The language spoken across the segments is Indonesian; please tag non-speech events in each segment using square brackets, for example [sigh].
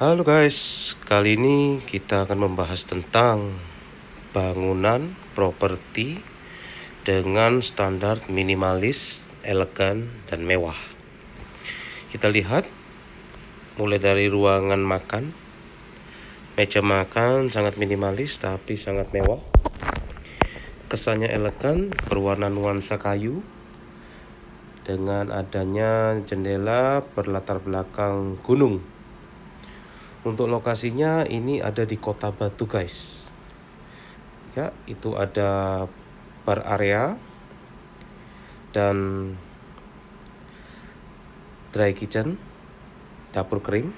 Halo guys, kali ini kita akan membahas tentang bangunan properti dengan standar minimalis, elegan, dan mewah. Kita lihat mulai dari ruangan makan, meja makan sangat minimalis tapi sangat mewah. Kesannya elegan, berwarna nuansa kayu dengan adanya jendela berlatar belakang gunung untuk lokasinya ini ada di Kota Batu guys. Ya, itu ada bar area dan dry kitchen, dapur kering.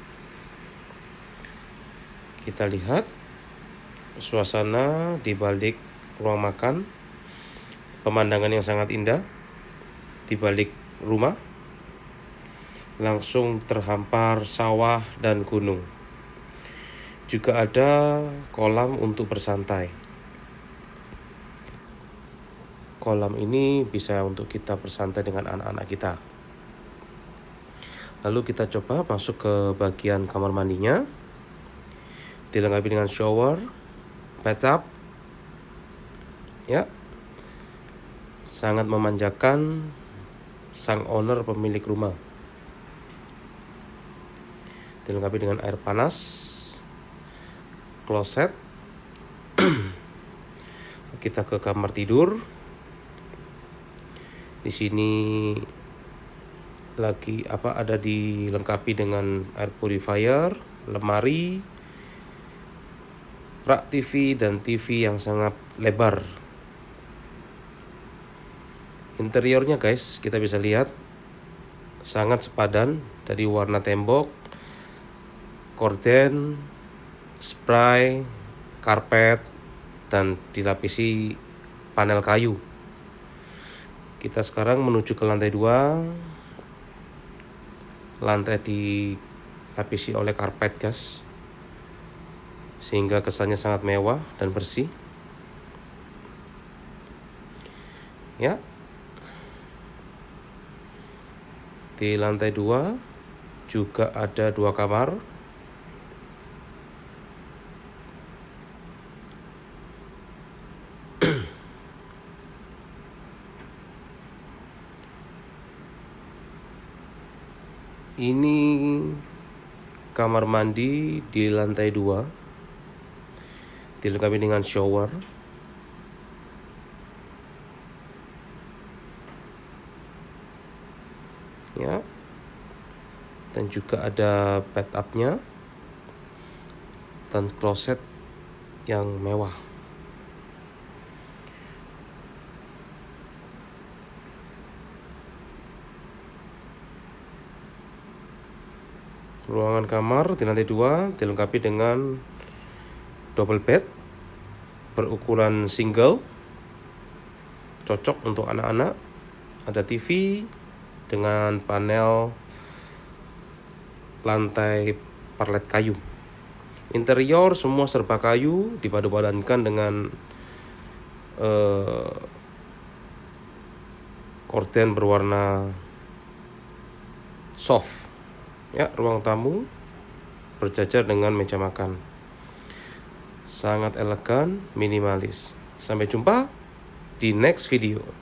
Kita lihat suasana di balik ruang makan. Pemandangan yang sangat indah di balik rumah. Langsung terhampar sawah dan gunung. Juga ada kolam untuk bersantai. Kolam ini bisa untuk kita bersantai dengan anak-anak kita. Lalu kita coba masuk ke bagian kamar mandinya. Dilengkapi dengan shower, bathtub. Ya. Sangat memanjakan sang owner pemilik rumah. Dilengkapi dengan air panas kloset [clears throat] kita ke kamar tidur. Di sini lagi apa ada dilengkapi dengan air purifier lemari rak TV dan TV yang sangat lebar. Interiornya guys kita bisa lihat sangat sepadan dari warna tembok korden spray, karpet, dan dilapisi panel kayu. Kita sekarang menuju ke lantai dua. Lantai dilapisi oleh karpet, guys. Sehingga kesannya sangat mewah dan bersih. Ya. Di lantai dua juga ada dua kamar ini kamar mandi di lantai dua. Dilengkapi dengan shower. Ya. Dan juga ada bathtubnya dan kloset yang mewah Ruangan kamar di lantai dua dilengkapi dengan double bed berukuran single cocok untuk anak-anak. Ada TV dengan panel lantai parlet kayu. Interior semua serba kayu dipadu-padankan dengan uh, korden berwarna soft Ya, ruang tamu berjajar dengan meja makan. Sangat elegan, minimalis. Sampai jumpa di next video.